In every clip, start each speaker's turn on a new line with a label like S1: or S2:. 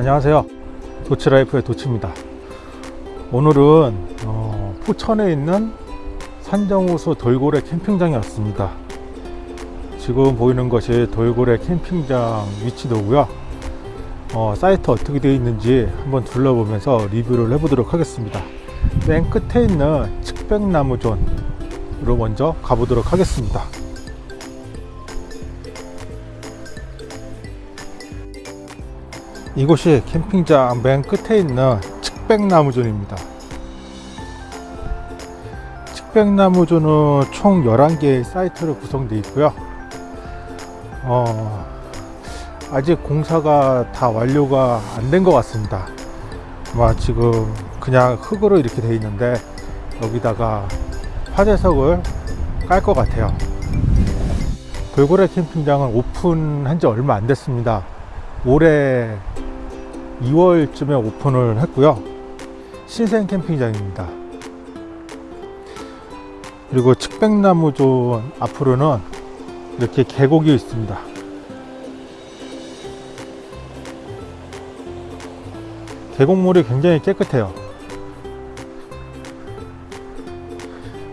S1: 안녕하세요. 도치라이프의 도치입니다. 오늘은 어, 포천에 있는 산정호수 돌고래 캠핑장에 왔습니다. 지금 보이는 것이 돌고래 캠핑장 위치도고요. 어, 사이트 어떻게 되어 있는지 한번 둘러보면서 리뷰를 해보도록 하겠습니다. 맨 끝에 있는 측백나무존으로 먼저 가보도록 하겠습니다 이곳이 캠핑장 맨 끝에 있는 측백나무존입니다. 측백나무존은 총 11개의 사이트로 구성되어 있고요. 어, 아직 공사가 다 완료가 안 된 것 같습니다. 아마 지금 그냥 흙으로 이렇게 되어 있는데 여기다가 화재석을 깔 것 같아요. 돌고래 캠핑장은 오픈한 지 얼마 안 됐습니다. 올해 2월쯤에 오픈을 했고요. 신생 캠핑장입니다. 그리고 측백나무존 앞으로는 이렇게 계곡이 있습니다. 계곡물이 굉장히 깨끗해요.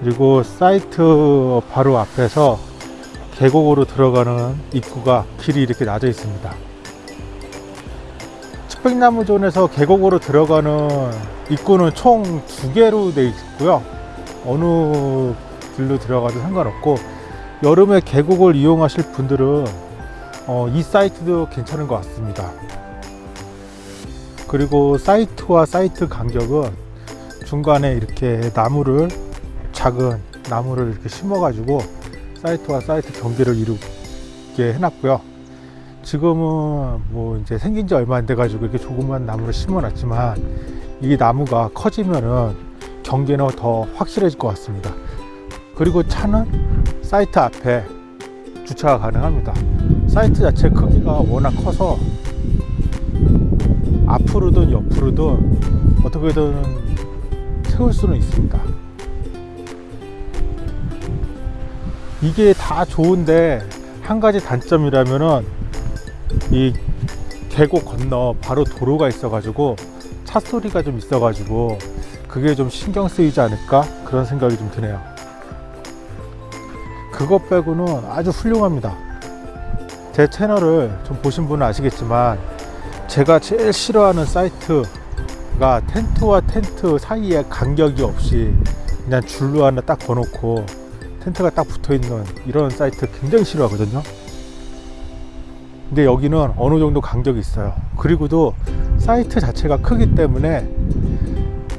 S1: 그리고 사이트 바로 앞에서 계곡으로 들어가는 입구가 길이 이렇게 나져 있습니다 흑백나무존에서 계곡으로 들어가는 입구는 총 두 개로 되어 있고요. 어느 길로 들어가도 상관없고 여름에 계곡을 이용하실 분들은 어, 이 사이트도 괜찮은 것 같습니다. 그리고 사이트와 사이트 간격은 중간에 이렇게 나무를 작은 나무를 이렇게 심어 가지고 사이트와 사이트 경계를 이루게 해놨고요 지금은 뭐 이제 생긴 지 얼마 안 돼 가지고 이렇게 조그만 나무를 심어 놨지만 이 나무가 커지면은 경계는 더 확실해질 것 같습니다. 그리고 차는 사이트 앞에 주차가 가능합니다. 사이트 자체 크기가 워낙 커서 앞으로든 옆으로든 어떻게든 세울 수는 있습니다. 이게 다 좋은데 한 가지 단점이라면은 이 계곡 건너 바로 도로가 있어 가지고 차 소리가 좀 있어 가지고 그게 좀 신경 쓰이지 않을까? 그런 생각이 좀 드네요. 그것 빼고는 아주 훌륭합니다. 제 채널을 좀 보신 분은 아시겠지만 제가 제일 싫어하는 사이트가 텐트와 텐트 사이에 간격이 없이 그냥 줄로 하나 딱 거놓고 텐트가 딱 붙어 있는 이런 사이트 굉장히 싫어하거든요 근데 여기는 어느 정도 간격이 있어요. 그리고도 사이트 자체가 크기 때문에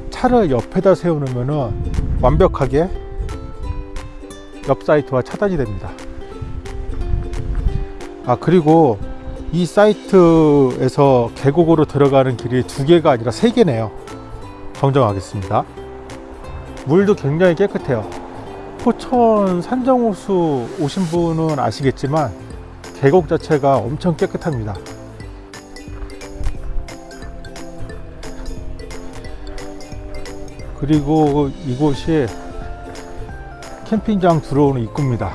S1: 차를 옆에다 세우면 완벽하게 옆 사이트와 차단이 됩니다. 아 그리고 이 사이트에서 계곡으로 들어가는 길이 두 개가 아니라 세 개네요. 정정하겠습니다. 물도 굉장히 깨끗해요. 포천 산정호수 오신 분은 아시겠지만 계곡 자체가 엄청 깨끗합니다. 그리고 이곳이 캠핑장 들어오는 입구입니다.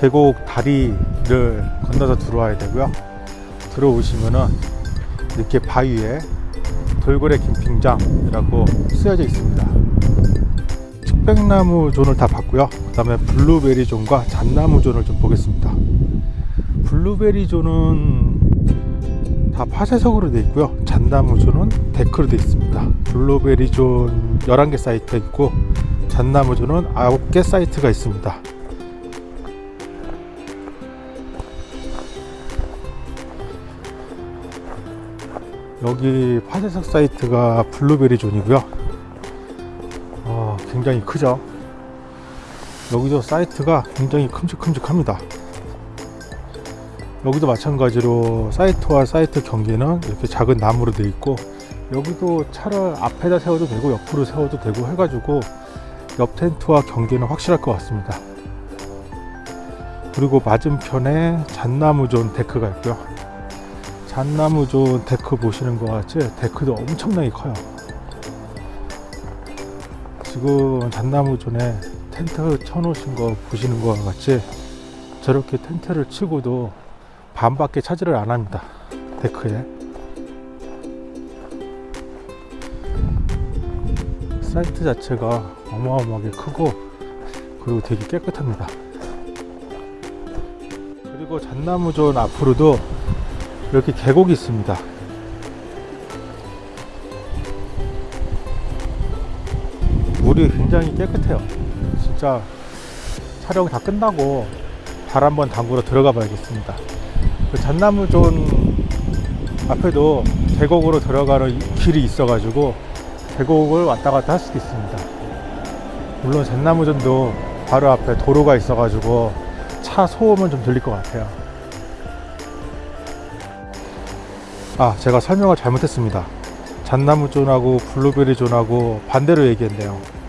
S1: 계곡 다리를 건너서 들어와야 되고요. 들어오시면은 이렇게 바위에 돌고래 캠핑장이라고 쓰여져 있습니다. 측백나무 zone을 다 봤고요 그 다음에 블루베리 zone과 잣나무 zone을 좀 보겠습니다. 블루베리 zone은 다 파쇄석으로 되어 있고요. 잣나무 zone은 데크로 되어 있습니다. 블루베리 존 11개 사이트 있고 잣나무 zone은 9개 사이트가 있습니다. 여기 파쇄석 사이트가 블루베리 zone이고요. 굉장히 크죠 여기도 사이트가 굉장히 큼직큼직합니다. 여기도 마찬가지로 사이트와 사이트 경계는 이렇게 작은 나무로 되어 있고 여기도 차를 앞에다 세워도 되고 옆으로 세워도 되고 해가지고 옆 텐트와 경계는 확실할 것 같습니다. 그리고 맞은편에 잣나무존 데크가 있고요. 잣나무존 데크 보시는 것 같이 데크도 엄청나게 커요. 지금 잣나무 zone에 텐트 쳐놓으신 거 보시는 것 같이 저렇게 텐트를 치고도 반밖에 차지를 안 합니다. 데크에. 사이트 자체가 어마어마하게 크고 그리고 되게 깨끗합니다. 그리고 잣나무존 앞으로도 이렇게 계곡이 있습니다. 물이 굉장히 깨끗해요. 진짜 촬영 다 끝나고 발 한번 담그러 들어가 봐야겠습니다. 그 잣나무존 앞에도 계곡으로 들어가는 이- 길이 있어 가지고 계곡을 왔다 갔다 할 수도 있습니다. 물론 잣나무존도 바로 앞에 도로가 있어 가지고 차 소음은 좀 들릴 것 같아요. 아, 제가 설명을 잘못했습니다. 잣나무존하고 블루베리존하고 반대로 얘기했네요.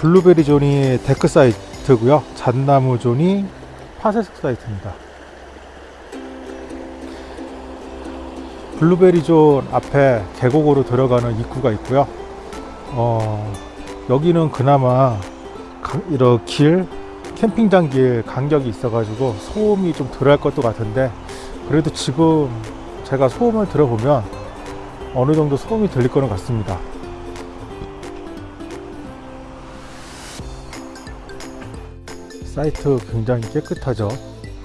S1: 블루베리 zone이 데크 사이트고요. 잣나무 zone이 파쇄석 사이트입니다. 블루베리 존 앞에 계곡으로 들어가는 입구가 있고요. 어, 여기는 그나마 강- 이런 길, 캠핑장 길 간격이 있어 가지고 소음이 좀 덜 할 것도 같은데 그래도 지금 제가 소음을 들어보면 어느 정도 소음이 들릴 거는 같습니다. 사이트 굉장히 깨끗하죠.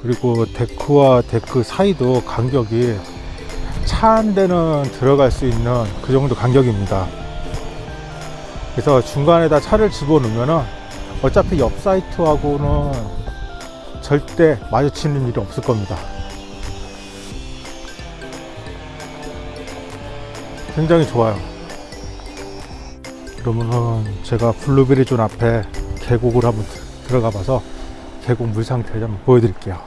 S1: 그리고 데크와 데크 사이도 간격이 차 한 대는 들어갈 수 있는 그 정도 간격입니다. 그래서 중간에다 차를 집어넣으면은 어차피 옆 사이트하고는 절대 마주치는 일이 없을 겁니다. 굉장히 좋아요. 그러면은 제가 블루베리 존 앞에 계곡을 한번 드- 들어가 봐서 계곡 물 상태를 한번 보여드릴게요.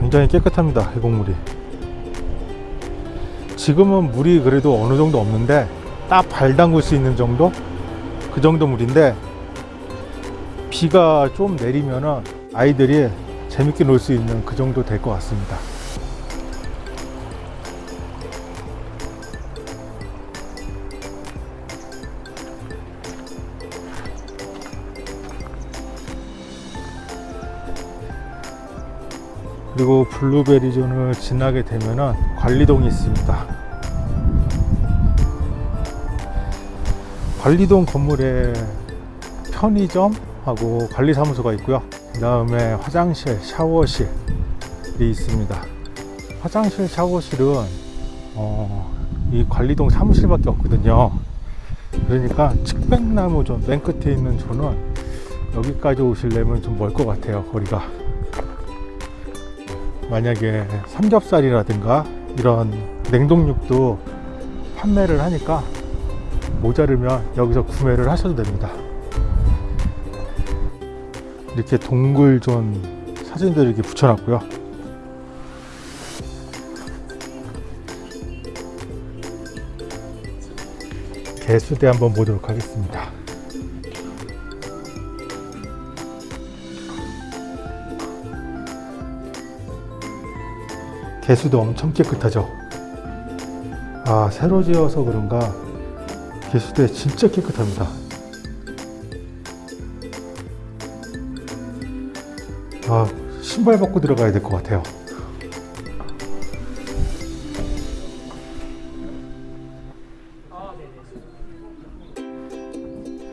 S1: 굉장히 깨끗합니다. 계곡물이. 지금은 물이 그래도 어느 정도 없는데 딱 발 담글 수 있는 정도? 그 정도 물인데 비가 좀 내리면은 아이들이 재밌게 놀 수 있는 그 정도 될 것 같습니다. 그리고 블루베리 존을 지나게 되면은 관리동이 있습니다. 관리동 건물에 편의점하고 관리사무소가 있고요. 그 다음에 화장실, 샤워실이 있습니다. 화장실, 샤워실은 어, 이 관리동 사무실밖에 없거든요. 그러니까 측백나무 존 맨 끝에 있는 zone은 여기까지 오시려면 좀 멀 것 같아요. 거리가. 만약에 삼겹살이라든가 이런 냉동육도 판매를 하니까 모자르면 여기서 구매를 하셔도 됩니다. 이렇게 동굴 존 사진들 이렇게 붙여놨고요. 개수대 한번 보도록 하겠습니다. 개수도 엄청 깨끗하죠. 아, 새로 지어서 그런가 개수대 진짜 깨끗합니다. 아, 신발 벗고 들어가야 될 것 같아요.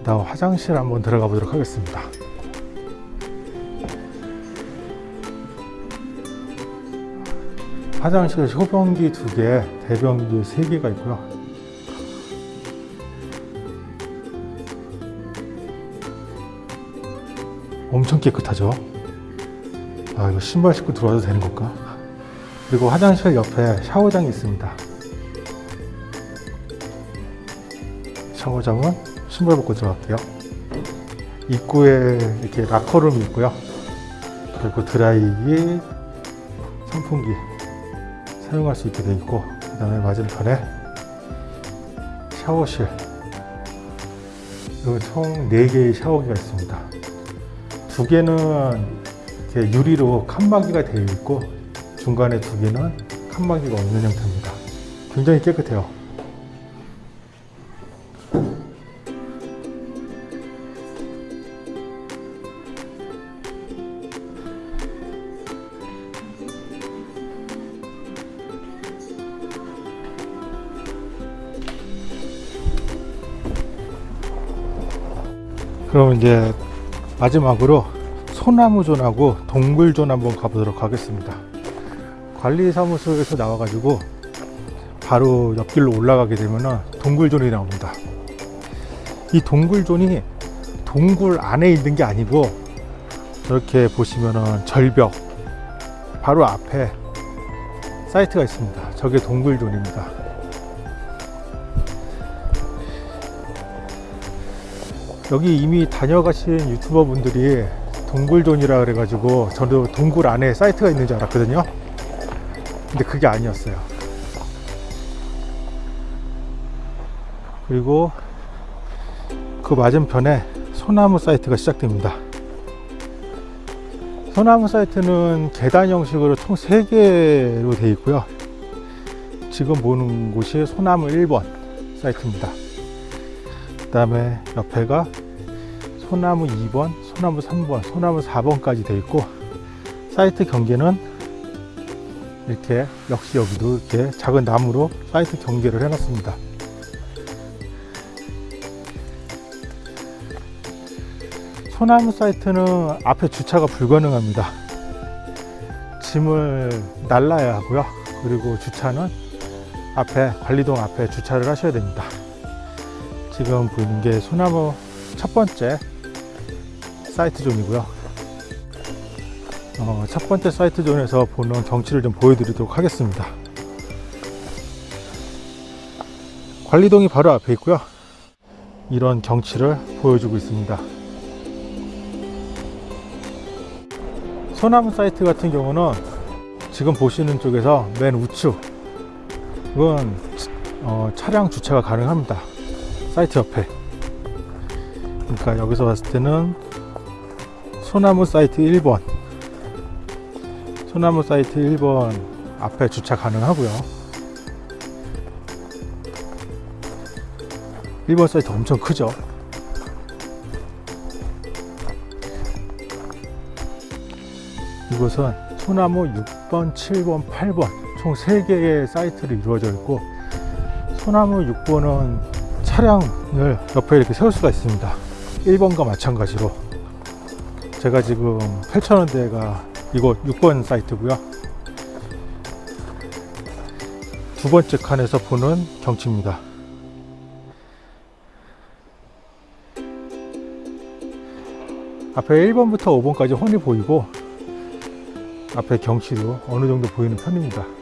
S1: 다음 화장실 한번 들어가 보도록 하겠습니다. 화장실 소변기 두 개, 대변기 세 개가 있고요. 엄청 깨끗하죠. 아 이거 신발 신고 들어와도 되는 걸까? 그리고 화장실 옆에 샤워장이 있습니다. 샤워장은 신발 벗고 들어갈게요. 입구에 이렇게 라커룸이 있고요. 그리고 드라이기, 선풍기 사용할 수 있게 되어 있고 그 다음에 맞은편에 샤워실 총 4개의 샤워기가 있습니다. 두 개는 유리로 칸막이가 되어 있고 중간에 두 개는 칸막이가 없는 형태입니다. 굉장히 깨끗해요. 그럼 이제 마지막으로 소나무존하고 동굴존 한번 가보도록 하겠습니다. 관리사무소에서 나와 가지고 바로 옆길로 올라가게 되면 동굴존이 나옵니다. 이 동굴존이 동굴 안에 있는 게 아니고 저렇게 보시면은 절벽 바로 앞에 사이트가 있습니다. 저게 동굴존입니다. 여기 이미 다녀가신 유튜버 분들이 동굴존이라 그래가지고 저도 동굴 안에 사이트가 있는 줄 알았거든요. 근데 그게 아니었어요. 그리고 그 맞은편에 소나무 사이트가 시작됩니다. 소나무 사이트는 계단 형식으로 총 3개로 되어 있고요. 지금 보는 곳이 소나무 1번 사이트입니다. 그 다음에 옆에가 소나무 2번, 소나무 3번, 소나무 4번까지 되어 있고 사이트 경계는 이렇게 역시 여기도 이렇게 작은 나무로 사이트 경계를 해놨습니다. 소나무 사이트는 앞에 주차가 불가능합니다. 짐을 날라야 하고요. 그리고 주차는 앞에 관리동 앞에 주차를 하셔야 됩니다. 지금 보이는 게 소나무 첫 번째 사이트 zone이고요. 어, 첫 번째 사이트 zone에서 보는 경치를 좀 보여드리도록 하겠습니다. 관리동이 바로 앞에 있고요. 이런 경치를 보여주고 있습니다. 소나무 사이트 같은 경우는 지금 보시는 쪽에서 맨 우측 은 어, 차량 주차가 가능합니다. 사이트 옆에. 그러니까 여기서 봤을 때는 소나무 사이트 1번 소나무 사이트 1번 앞에 주차 가능하고요. 1번 사이트 엄청 크죠? 이곳은 소나무 6번, 7번, 8번 총 3개의 사이트로 이루어져 있고 소나무 6번은 차량을 옆에 이렇게 세울 수가 있습니다. 1번과 마찬가지로 제가 지금 펼쳐놓은 데가 이곳 6번 사이트고요. 두 번째 칸에서 보는 경치입니다. 앞에 1번부터 5번까지 훤히 보이고 앞에 경치도 어느 정도 보이는 편입니다.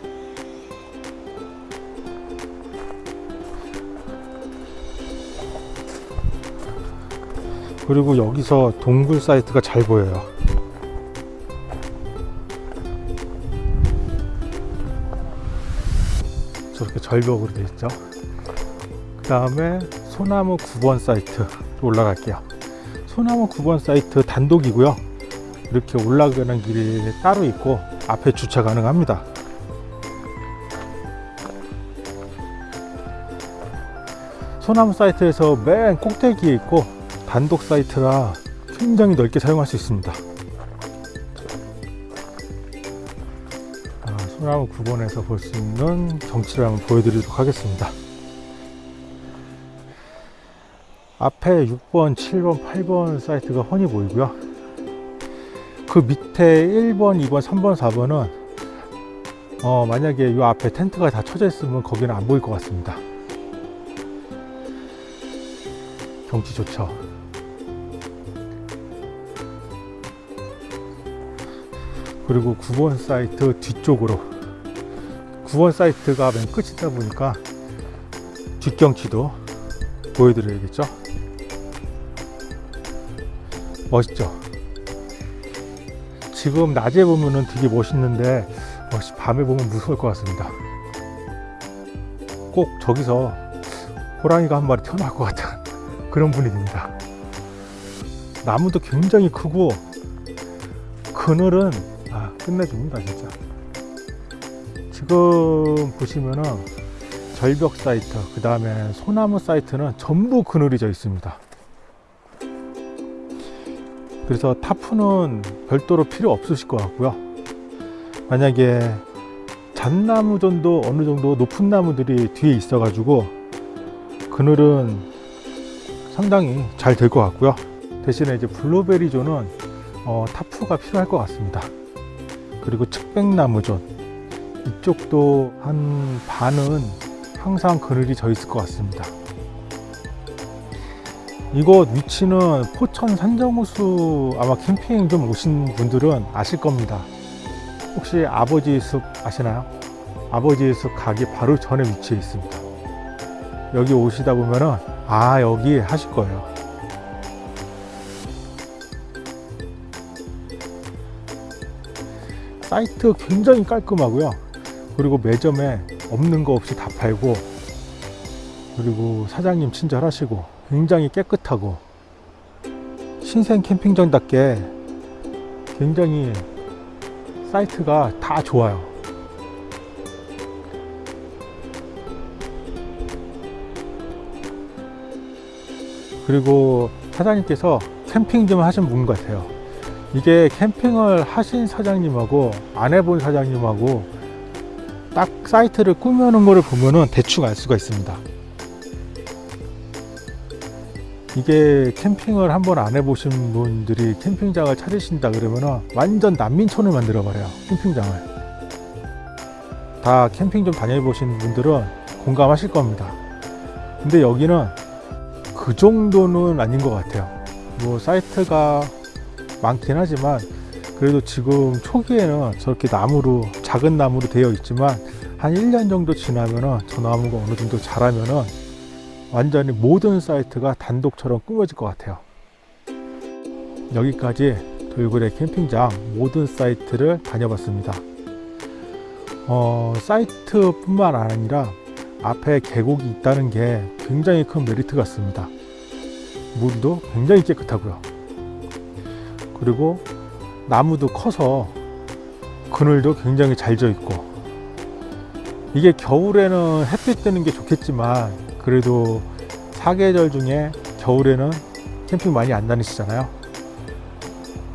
S1: 그리고 여기서 동굴 사이트가 잘 보여요. 저렇게 절벽으로 되어 있죠. 그 다음에 소나무 9번 사이트 올라갈게요. 소나무 9번 사이트 단독이고요. 이렇게 올라가는 길이 따로 있고 앞에 주차 가능합니다. 소나무 사이트에서 맨 꼭대기에 있고 단독 사이트라 굉장히 넓게 사용할 수 있습니다. 아, 소나무 9번에서 볼 수 있는 경치를 한번 보여드리도록 하겠습니다. 앞에 6번, 7번, 8번 사이트가 훤히 보이고요. 그 밑에 1번, 2번, 3번, 4번은 어, 만약에 이 앞에 텐트가 다 쳐져 있으면 거기는 안 보일 것 같습니다. 경치 좋죠. 그리고 9번 사이트 뒤쪽으로 9번 사이트가 맨 끝이다 보니까 뒷경치도 보여드려야겠죠. 멋있죠. 지금 낮에 보면은 되게 멋있는데 어, 밤에 보면 무서울 것 같습니다. 꼭 저기서 호랑이가 한 마리 튀어나올 것 같은 그런 분위기입니다. 나무도 굉장히 크고 그늘은 아, 끝내줍니다 진짜. 지금 보시면은 절벽 사이트 그 다음에 소나무 사이트는 전부 그늘이 져 있습니다. 그래서 타프는 별도로 필요 없으실 것 같고요. 만약에 잣나무 정도 어느 정도 높은 나무들이 뒤에 있어 가지고 그늘은 상당히 잘 될 것 같고요. 대신에 이제 블루베리 존은 어, 타프가 필요할 것 같습니다. 그리고 측백나무 존 이쪽도 한 반은 항상 그늘이 져 있을 것 같습니다. 이곳 위치는 포천 산정호수 아마 캠핑 좀 오신 분들은 아실 겁니다. 혹시 아버지 숲 아시나요? 아버지 숲 가기 바로 전에 위치해 있습니다. 여기 오시다 보면은 아 여기 하실 거예요. 사이트 굉장히 깔끔하고요. 그리고 매점에 없는 거 없이 다 팔고 그리고 사장님 친절하시고 굉장히 깨끗하고 신생 캠핑장답게 굉장히 사이트가 다 좋아요. 그리고 사장님께서 캠핑 좀 하신 분 같아요. 이게 캠핑을 하신 사장님하고 안 해본 사장님하고 딱 사이트를 꾸며놓은 거를 보면은 대충 알 수가 있습니다. 이게 캠핑을 한번 안 해보신 분들이 캠핑장을 찾으신다 그러면은 완전 난민촌을 만들어 버려요. 캠핑장을. 다 캠핑 좀 다녀보신 분들은 공감하실 겁니다. 근데 여기는 그 정도는 아닌 것 같아요. 뭐 사이트가 많긴 하지만 그래도 지금 초기에는 저렇게 나무로 작은 나무로 되어 있지만 한 1년 정도 지나면은 저 나무가 어느 정도 자라면은 완전히 모든 사이트가 단독처럼 꾸며질 것 같아요. 여기까지 돌고래 캠핑장 모든 사이트를 다녀봤습니다. 어, 사이트 뿐만 아니라 앞에 계곡이 있다는 게 굉장히 큰 메리트 같습니다. 물도 굉장히 깨끗하고요. 그리고 나무도 커서 그늘도 굉장히 잘 져 있고 이게 겨울에는 햇빛 뜨는 게 좋겠지만 그래도 사계절 중에 겨울에는 캠핑 많이 안 다니시잖아요.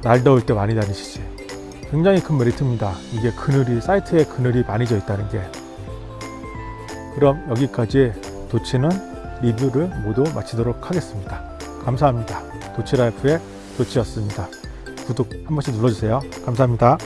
S1: 날 더울 때 많이 다니시지. 굉장히 큰 메리트입니다. 이게 그늘이 사이트에 그늘이 많이 져 있다는 게. 그럼 여기까지 도치는 리뷰를 모두 마치도록 하겠습니다. 감사합니다. 도치라이프의 도치였습니다. 구독 한 번씩 눌러주세요. 감사합니다.